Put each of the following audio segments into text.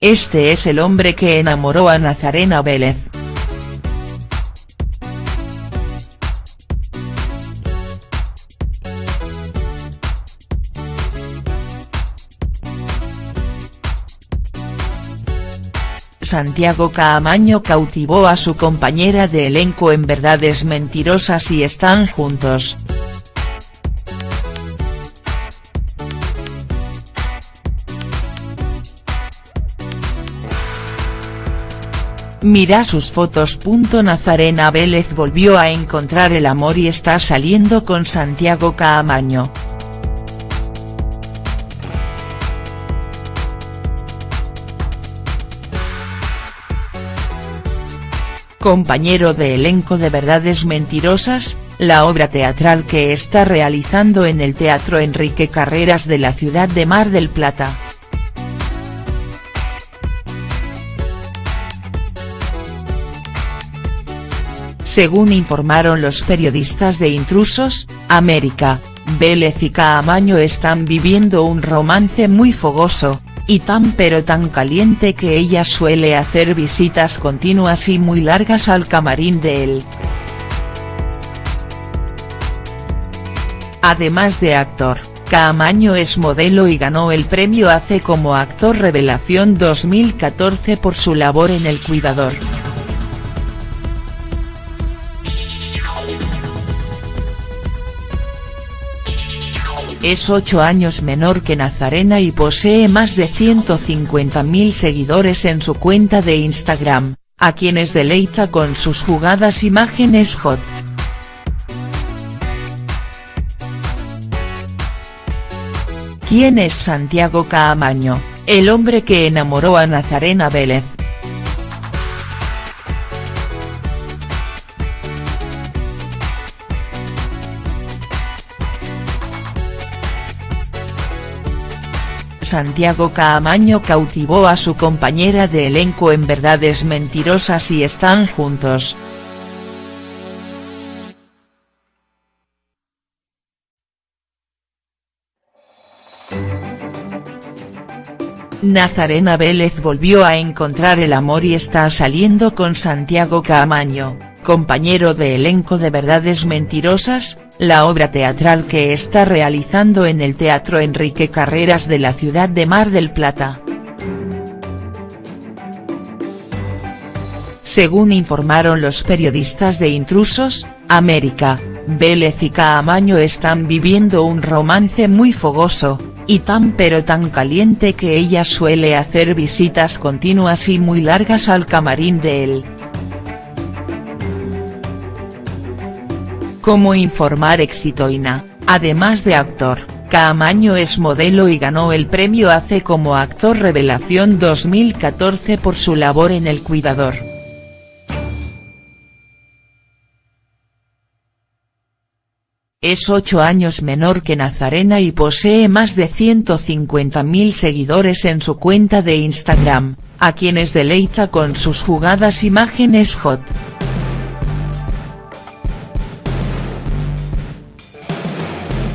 Este es el hombre que enamoró a Nazarena Vélez. Santiago Caamaño cautivó a su compañera de elenco en Verdades Mentirosas y están juntos. Mira sus fotos. Nazarena Vélez volvió a encontrar el amor y está saliendo con Santiago Caamaño. compañero de elenco de Verdades Mentirosas, la obra teatral que está realizando en el Teatro Enrique Carreras de la ciudad de Mar del Plata. Según informaron los periodistas de Intrusos, América, Vélez y Caamaño están viviendo un romance muy fogoso, y tan pero tan caliente que ella suele hacer visitas continuas y muy largas al camarín de él. Además de actor, Caamaño es modelo y ganó el premio ACE como actor revelación 2014 por su labor en El Cuidador. Es 8 años menor que Nazarena y posee más de 150.000 seguidores en su cuenta de Instagram, a quienes deleita con sus jugadas imágenes hot. ¿Quién es Santiago Caamaño, el hombre que enamoró a Nazarena Vélez?. Santiago Caamaño cautivó a su compañera de elenco en Verdades Mentirosas y están juntos. Nazarena Vélez volvió a encontrar el amor y está saliendo con Santiago Caamaño, compañero de elenco de Verdades Mentirosas, la obra teatral que está realizando en el Teatro Enrique Carreras de la ciudad de Mar del Plata. Según informaron los periodistas de Intrusos, América, Vélez y Caamaño están viviendo un romance muy fogoso, y tan pero tan caliente que ella suele hacer visitas continuas y muy largas al camarín de él. Como informar Exitoina, además de actor, Caamaño es modelo y ganó el premio ACE como actor revelación 2014 por su labor en El Cuidador. Es 8 años menor que Nazarena y posee más de 150.000 seguidores en su cuenta de Instagram, a quienes deleita con sus jugadas imágenes hot.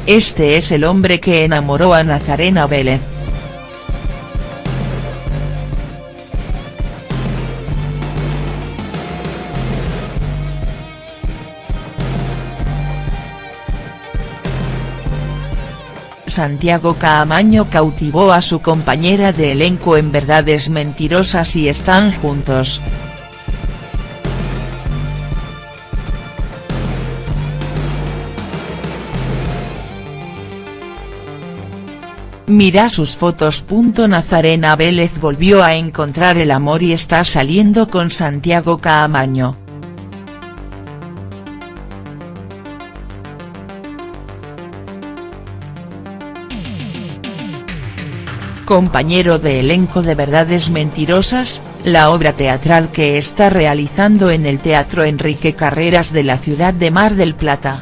Este es el hombre que enamoró a Nazarena Vélez. Santiago Caamaño cautivó a su compañera de elenco en Verdades Mentirosas y están juntos. Mira sus fotos. Nazarena Vélez volvió a encontrar el amor y está saliendo con Santiago Caamaño. Compañero de elenco de Verdades Mentirosas, la obra teatral que está realizando en el Teatro Enrique Carreras de la ciudad de Mar del Plata.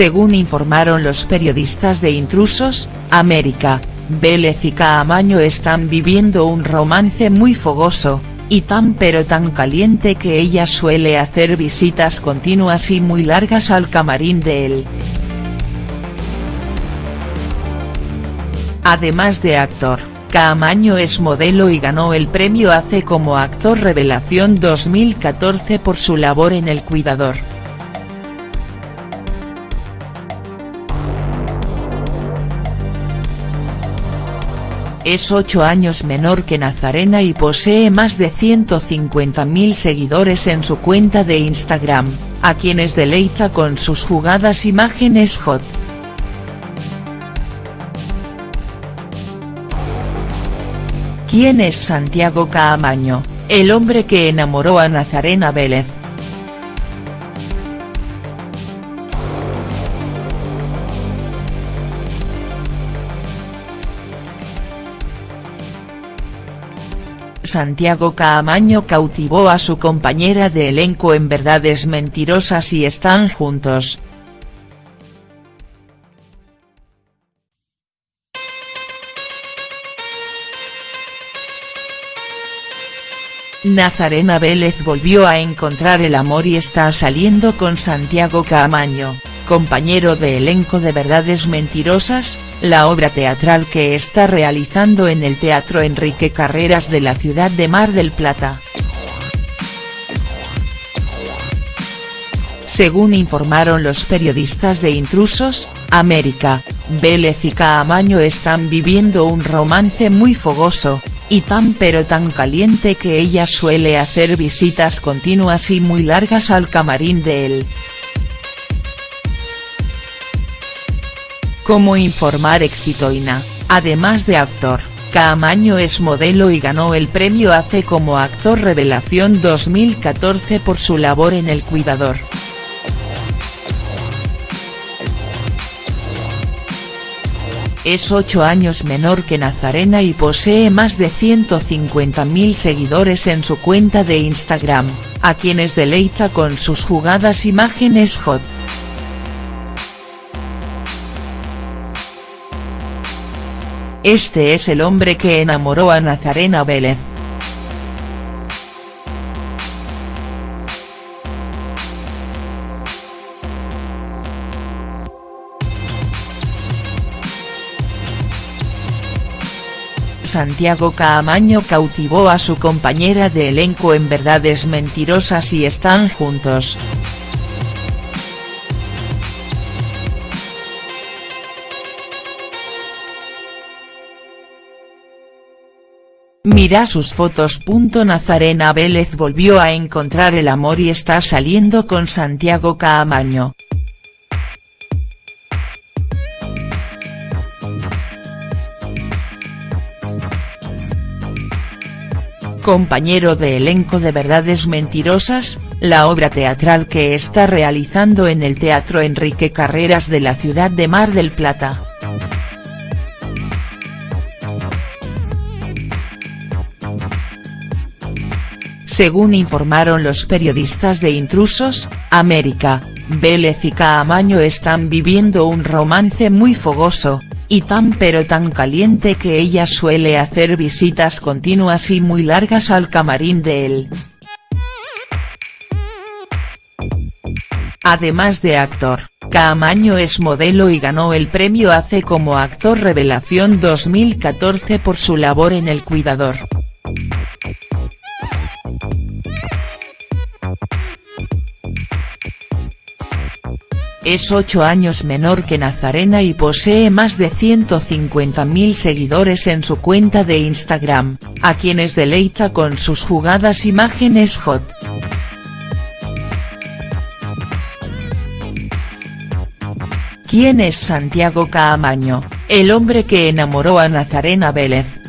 Según informaron los periodistas de Intrusos, América, Vélez y Caamaño están viviendo un romance muy fogoso, y tan pero tan caliente que ella suele hacer visitas continuas y muy largas al camarín de él. Además de actor, Caamaño es modelo y ganó el premio ACE como actor revelación 2014 por su labor en El Cuidador. Es 8 años menor que Nazarena y posee más de 150.000 seguidores en su cuenta de Instagram, a quienes deleita con sus jugadas imágenes hot. ¿Quién es Santiago Caamaño, el hombre que enamoró a Nazarena Vélez?. Santiago Caamaño cautivó a su compañera de elenco en Verdades Mentirosas y están juntos. Nazarena Vélez volvió a encontrar el amor y está saliendo con Santiago Caamaño, compañero de elenco de Verdades Mentirosas, la obra teatral que está realizando en el Teatro Enrique Carreras de la ciudad de Mar del Plata. Según informaron los periodistas de Intrusos, América, Vélez y Caamaño están viviendo un romance muy fogoso, y tan pero tan caliente que ella suele hacer visitas continuas y muy largas al camarín de él. Como informar Exitoina, además de actor, Caamaño es modelo y ganó el premio ACE como Actor Revelación 2014 por su labor en El Cuidador. Es 8 años menor que Nazarena y posee más de 150.000 seguidores en su cuenta de Instagram, a quienes deleita con sus jugadas imágenes hot. Este es el hombre que enamoró a Nazarena Vélez. Santiago Caamaño cautivó a su compañera de elenco en Verdades Mentirosas y están juntos. Mira sus fotos. Nazarena Vélez volvió a encontrar el amor y está saliendo con Santiago Caamaño. compañero de elenco de Verdades Mentirosas, la obra teatral que está realizando en el Teatro Enrique Carreras de la ciudad de Mar del Plata. Según informaron los periodistas de Intrusos, América, Vélez y Caamaño están viviendo un romance muy fogoso, y tan pero tan caliente que ella suele hacer visitas continuas y muy largas al camarín de él. Además de actor, Caamaño es modelo y ganó el premio ACE como Actor Revelación 2014 por su labor en El Cuidador. Es 8 años menor que Nazarena y posee más de 150.000 seguidores en su cuenta de Instagram, a quienes deleita con sus jugadas imágenes hot. ¿Quién es Santiago Caamaño, el hombre que enamoró a Nazarena Vélez?.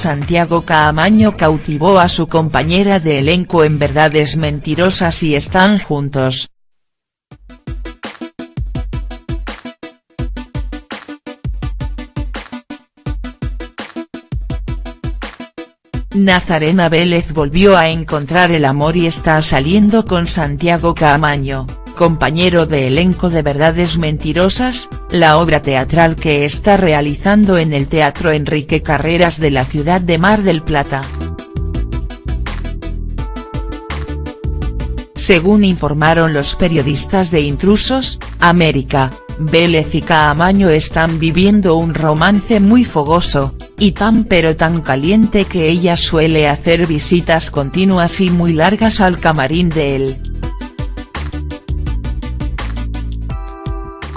Santiago Caamaño cautivó a su compañera de elenco en Verdades Mentirosas y están juntos. Nazarena Vélez volvió a encontrar el amor y está saliendo con Santiago Caamaño compañero de elenco de Verdades Mentirosas, la obra teatral que está realizando en el Teatro Enrique Carreras de la ciudad de Mar del Plata. Según informaron los periodistas de Intrusos, América, Vélez y Caamaño están viviendo un romance muy fogoso, y tan pero tan caliente que ella suele hacer visitas continuas y muy largas al camarín de él.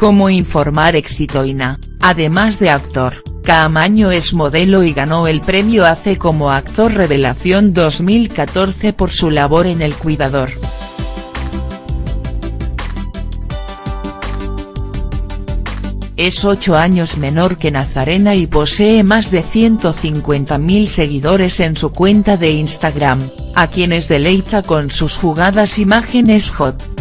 Como informar Exitoina, además de actor, Caamaño es modelo y ganó el premio ACE como actor revelación 2014 por su labor en El Cuidador. Es 8 años menor que Nazarena y posee más de 150.000 seguidores en su cuenta de Instagram, a quienes deleita con sus jugadas imágenes hot.